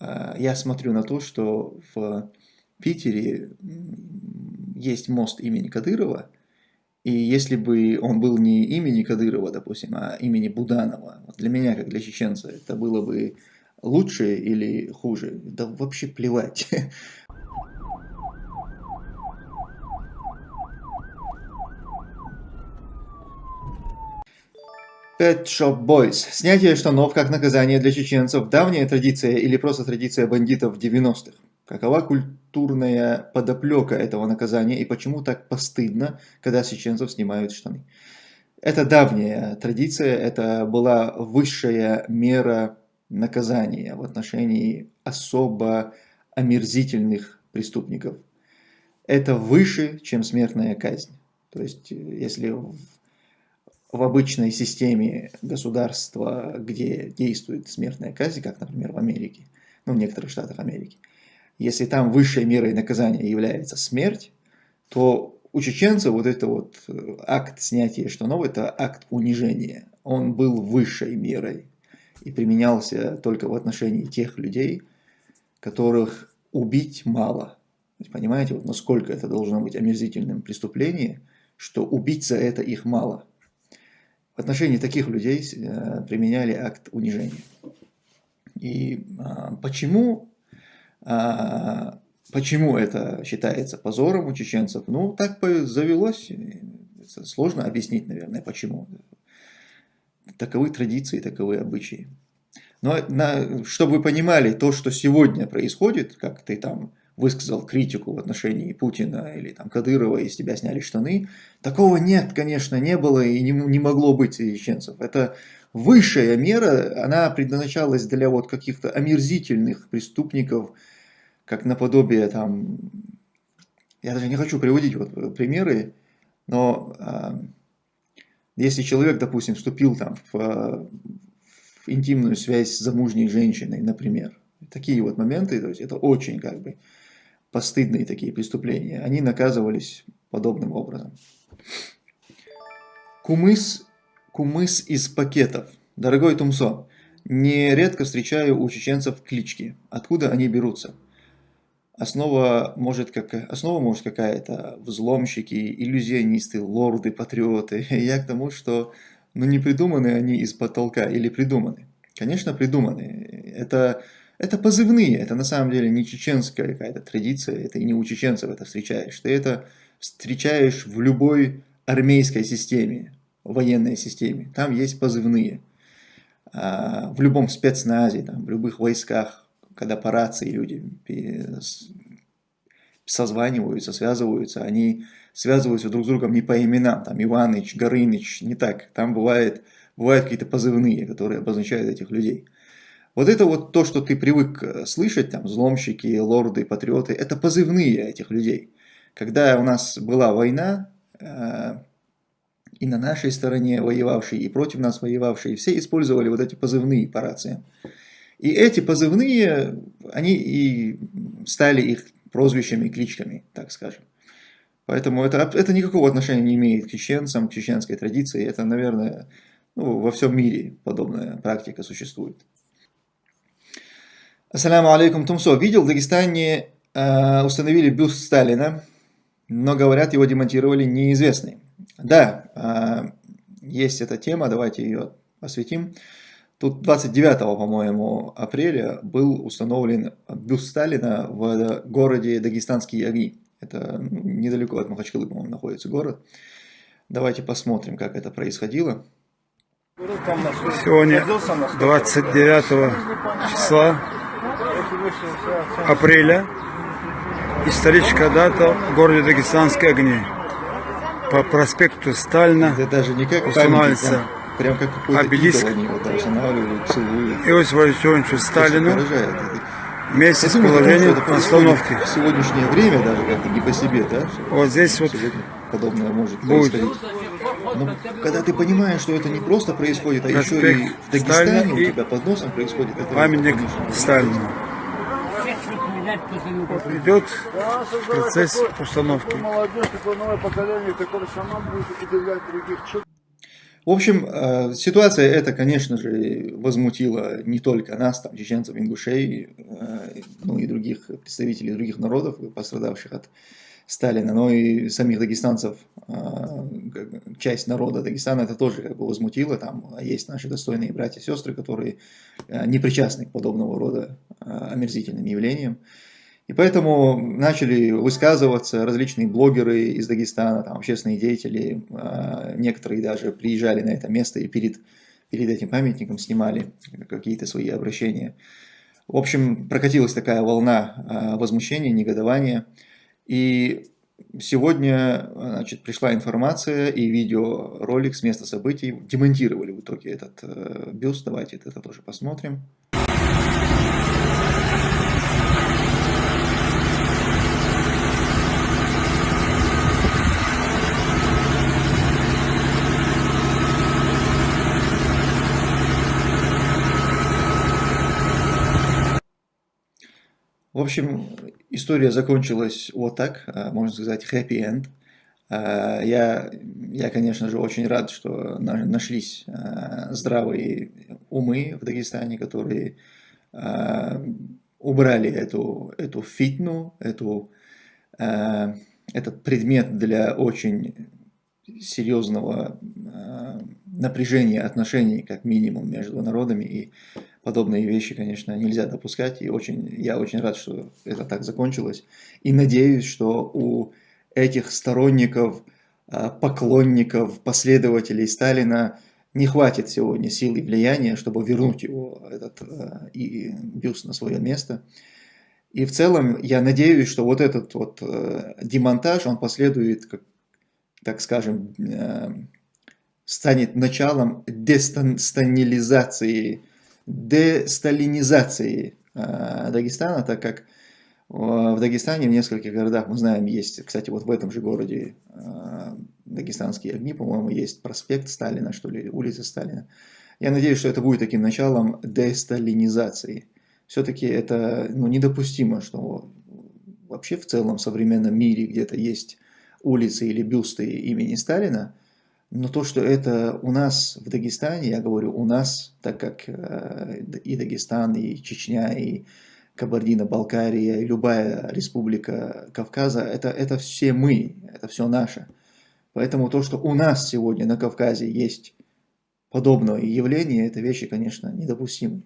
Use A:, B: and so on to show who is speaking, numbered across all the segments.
A: э, я смотрю на то, что в Питере есть мост имени Кадырова, и если бы он был не имени Кадырова, допустим, а имени Буданова, для меня, как для чеченца, это было бы лучше или хуже? Да вообще плевать. Pet Shop Boys. Снятие штанов как наказание для чеченцев. Давняя традиция или просто традиция бандитов 90-х? Какова культурная подоплека этого наказания и почему так постыдно, когда чеченцев снимают штаны? Это давняя традиция, это была высшая мера наказания в отношении особо омерзительных преступников. Это выше, чем смертная казнь. То есть, если в обычной системе государства, где действует смертная казнь, как, например, в Америке, ну, в некоторых штатах Америки, если там высшей мерой наказания является смерть, то у чеченцев вот это вот э, акт снятия штанов, это акт унижения. Он был высшей мерой и применялся только в отношении тех людей, которых убить мало. Понимаете, вот насколько это должно быть омерзительным преступлением, что убить за это их мало. В отношении таких людей э, применяли акт унижения. И а, почему, а, почему это считается позором у чеченцев? Ну, так завелось. Сложно объяснить, наверное, почему. Таковы традиции, таковы обычаи. Но на, чтобы вы понимали, то, что сегодня происходит, как ты там высказал критику в отношении Путина или там Кадырова, и с тебя сняли штаны. Такого нет, конечно, не было и не, не могло быть среди чеченцев. Это высшая мера, она предназначалась для вот каких-то омерзительных преступников, как наподобие там, я даже не хочу приводить вот примеры, но э, если человек, допустим, вступил там в, в интимную связь с замужней женщиной, например, такие вот моменты, то есть это очень как бы постыдные такие преступления, они наказывались подобным образом. Кумыс, кумыс из пакетов. Дорогой Тумсо, нередко встречаю у чеченцев клички. Откуда они берутся? Основа может, как, может какая-то взломщики, иллюзионисты, лорды, патриоты. Я к тому, что ну, не придуманы они из потолка или придуманы. Конечно, придуманы. Это это позывные, это на самом деле не чеченская какая-то традиция, это и не у чеченцев это встречаешь. Ты это встречаешь в любой армейской системе, военной системе. Там есть позывные. А, в любом спецназе, в любых войсках, когда по рации люди созваниваются, связываются, они связываются друг с другом не по именам, там Иваныч, Горыныч, не так. Там бывает, бывают какие-то позывные, которые обозначают этих людей. Вот это вот то, что ты привык э, слышать, там, взломщики, лорды, патриоты, это позывные этих людей. Когда у нас была война, э, и на нашей стороне воевавшие, и против нас воевавшие, все использовали вот эти позывные по рациям. И эти позывные, они и стали их прозвищами, кличками, так скажем. Поэтому это, это никакого отношения не имеет к чеченцам, к чеченской традиции. Это, наверное, ну, во всем мире подобная практика существует. Ассаляму алейкум, Тумсо. Видел, в Дагестане э, установили бюст Сталина, но, говорят, его демонтировали неизвестный. Да, э, есть эта тема, давайте ее осветим. Тут 29, по-моему, апреля был установлен бюст Сталина в городе Дагестанские огни. Это ну, недалеко от Махачкалы, по-моему, находится город. Давайте посмотрим, как это происходило.
B: Сегодня 29 числа апреля историческая дата в городе Дагестанские огни. По проспекту Сталина
A: Это даже не как
B: устанавливается
A: прям, прям как
B: обелиск
A: они вот устанавливают, целуют.
B: Иосифу Сталину вместе с положением остановки.
A: В сегодняшнее время даже как-то не по себе, да?
B: Вот здесь вот
A: подобное может будет. происходить. Но когда ты понимаешь, что это не просто происходит, а Проспект еще и в Дагестане у тебя под носом происходит, это
B: памятник Сталину идет процесс установки.
A: В общем, э, ситуация эта, конечно же, возмутила не только нас, там, чеченцев, ингушей, э, ну и других представителей других народов, пострадавших от Сталина, но и самих дагестанцев, э, часть народа Дагестана это тоже как бы возмутило. Там есть наши достойные братья и сестры, которые не причастны к подобного рода омерзительным явлениям. И поэтому начали высказываться различные блогеры из Дагестана, там, общественные деятели, а, некоторые даже приезжали на это место и перед, перед этим памятником снимали какие-то свои обращения. В общем, прокатилась такая волна а, возмущения, негодования. И сегодня значит, пришла информация и видеоролик с места событий. Демонтировали в итоге этот э, бюст. Давайте это тоже посмотрим. В общем, история закончилась вот так, а, можно сказать, happy end. А, я, я, конечно же, очень рад, что нашлись а, здравые умы в Дагестане, которые убрали эту, эту фитну, эту, этот предмет для очень серьезного напряжения отношений, как минимум, между народами. И подобные вещи, конечно, нельзя допускать. И очень, я очень рад, что это так закончилось. И надеюсь, что у этих сторонников, а, поклонников, последователей Сталина не хватит сегодня сил и влияния, чтобы вернуть его, этот а, и бюст на свое место. И в целом я надеюсь, что вот этот вот э, демонтаж, он последует, как, так скажем, станет началом дестанилизации десталинизации э, Дагестана, так как в Дагестане в нескольких городах, мы знаем, есть, кстати, вот в этом же городе э, Дагестанские огни, по-моему, есть проспект Сталина, что ли, улица Сталина. Я надеюсь, что это будет таким началом десталинизации. Все-таки это ну, недопустимо, что вообще в целом в современном мире где-то есть улицы или бюсты имени Сталина, но то, что это у нас в Дагестане, я говорю у нас, так как э, и Дагестан, и Чечня, и Кабардино-Балкария, и любая республика Кавказа, это, это все мы, это все наше. Поэтому то, что у нас сегодня на Кавказе есть подобное явление, это вещи, конечно, недопустимы.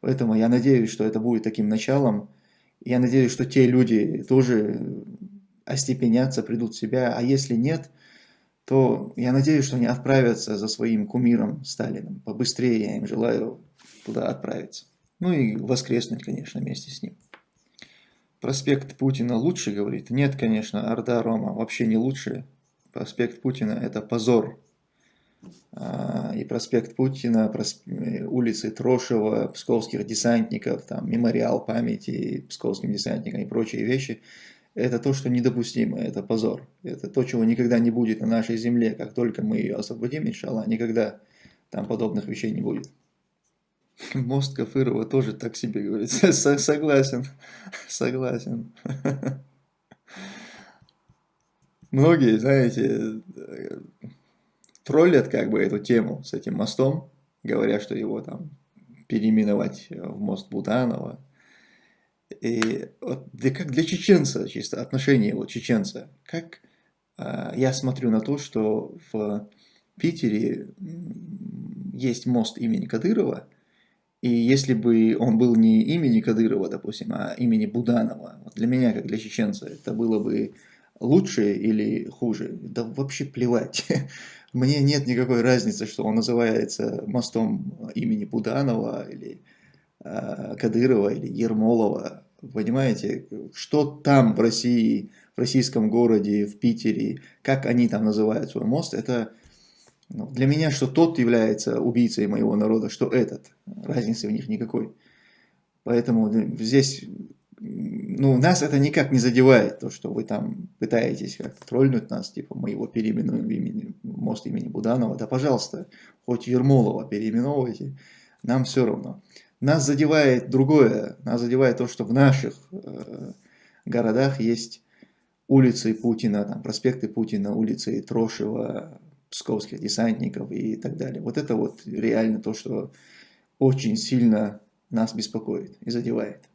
A: Поэтому я надеюсь, что это будет таким началом. Я надеюсь, что те люди тоже остепенятся, придут в себя. А если нет, то я надеюсь, что они отправятся за своим кумиром Сталиным. Побыстрее я им желаю туда отправиться. Ну и воскреснуть, конечно, вместе с ним. Проспект Путина лучше, говорит? Нет, конечно, Орда Рома вообще не лучше. Проспект Путина это позор. А, и проспект Путина, улицы Трошева, псковских десантников, там, мемориал памяти псковским десантникам и прочие вещи – это то, что недопустимо, это позор. Это то, чего никогда не будет на нашей земле. Как только мы ее освободим, иншаллах, никогда там подобных вещей не будет. Мост Кафырова тоже так себе говорит. Согласен, согласен. Многие, знаете, троллят как бы эту тему с этим мостом, говоря, что его там переименовать в мост Буданова и вот для, как для чеченца, чисто отношение вот чеченца, как э, я смотрю на то, что в Питере есть мост имени Кадырова, и если бы он был не имени Кадырова, допустим, а имени Буданова, вот для меня, как для чеченца, это было бы лучше или хуже? Да вообще плевать. Мне нет никакой разницы, что он называется мостом имени Буданова или Кадырова или Ермолова, понимаете, что там в России, в российском городе, в Питере, как они там называют свой мост, это ну, для меня, что тот является убийцей моего народа, что этот, разницы в них никакой. Поэтому здесь, ну, нас это никак не задевает, то, что вы там пытаетесь как-то тролльнуть нас, типа, мы его переименуем в имени, мост имени Буданова, да, пожалуйста, хоть Ермолова переименовывайте, нам все равно. Нас задевает другое, нас задевает то, что в наших э, городах есть улицы Путина, там, проспекты Путина, улицы Трошева,
C: псковских десантников и так далее. Вот это вот реально то, что очень сильно нас беспокоит и задевает.